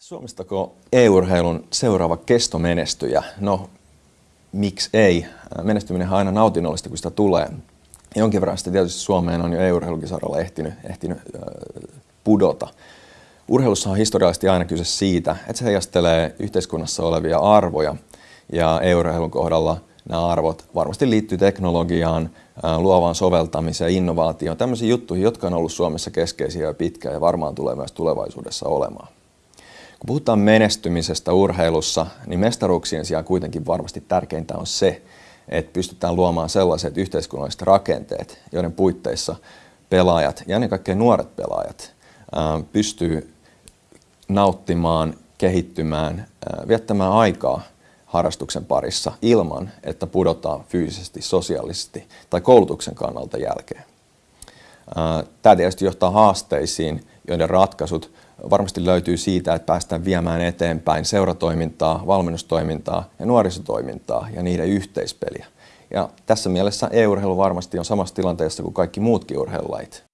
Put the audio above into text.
Suomestako e-urheilun seuraava kestomenestyjä? No, miksi ei? Menestyminen on aina nautinnollista, kun sitä tulee. Jonkin verran sitä tietysti Suomeen on jo e-urheilukisaralla ehtinyt, ehtinyt äh, pudota. Urheilussa on historiallisesti aina kyse siitä, että se heijastelee yhteiskunnassa olevia arvoja. Ja e-urheilun kohdalla nämä arvot varmasti liittyy teknologiaan, luovaan soveltamiseen, innovaatioon, tämmöisiin juttuihin, jotka on ollut Suomessa keskeisiä jo pitkään ja varmaan tulee myös tulevaisuudessa olemaan. Kun puhutaan menestymisestä urheilussa, niin mestaruuksien sijaan kuitenkin varmasti tärkeintä on se, että pystytään luomaan sellaiset yhteiskunnalliset rakenteet, joiden puitteissa pelaajat ja ennen kaikkea nuoret pelaajat pystyy nauttimaan, kehittymään, viettämään aikaa harrastuksen parissa ilman, että pudotaan fyysisesti, sosiaalisesti tai koulutuksen kannalta jälkeen. Tämä tietysti johtaa haasteisiin, joiden ratkaisut varmasti löytyy siitä, että päästään viemään eteenpäin seuratoimintaa, valmennustoimintaa ja nuorisotoimintaa ja niiden yhteispeliä. Ja tässä mielessä e-urheilu varmasti on samassa tilanteessa kuin kaikki muutkin urheilulajit.